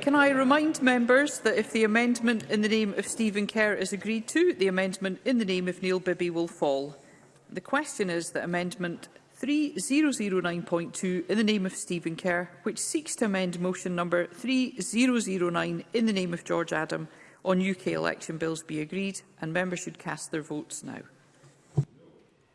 Can I remind members that if the amendment in the name of Stephen Kerr is agreed to, the amendment in the name of Neil Bibby will fall. The question is that amendment 3009.2 in the name of Stephen Kerr, which seeks to amend motion number 3009 in the name of George Adam on UK election bills be agreed and members should cast their votes now.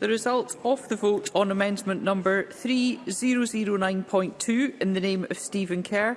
The result of the vote on amendment number 3009.2 in the name of Stephen Kerr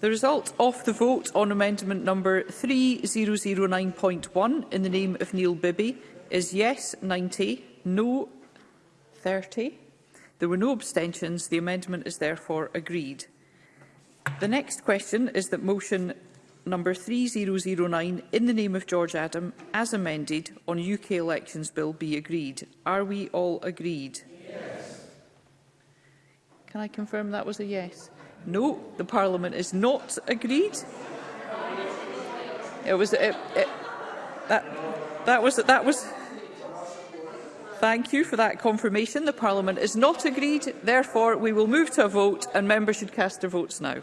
The result of the vote on amendment number 3009.1 in the name of Neil Bibby is yes 90, no 30. There were no abstentions. The amendment is therefore agreed. The next question is that motion number 3009 in the name of George Adam as amended on UK elections bill be agreed. Are we all agreed? Yes. Can I confirm that was a yes? No, the Parliament is not agreed. It was it, it, that that was that was. Thank you for that confirmation. The Parliament is not agreed. Therefore, we will move to a vote and members should cast their votes now.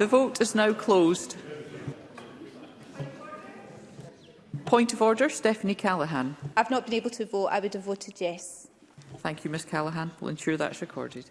The vote is now closed. Point of order, Stephanie Callaghan. I've not been able to vote. I would have voted yes. Thank you, Ms Callaghan. We'll ensure that's recorded.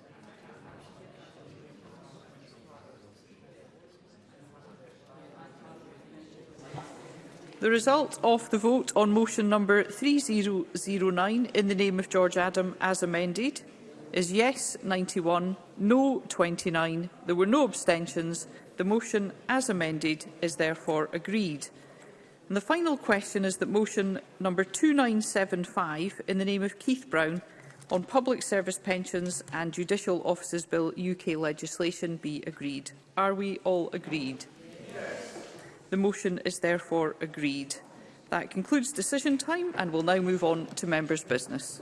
The result of the vote on motion number 3009 in the name of George Adam as amended is yes 91, no 29. There were no abstentions. The motion as amended is therefore agreed. And the final question is that motion number 2975 in the name of Keith Brown on Public Service Pensions and Judicial Officers Bill UK legislation be agreed. Are we all agreed? Yes. The motion is therefore agreed. That concludes decision time and we'll now move on to members' business.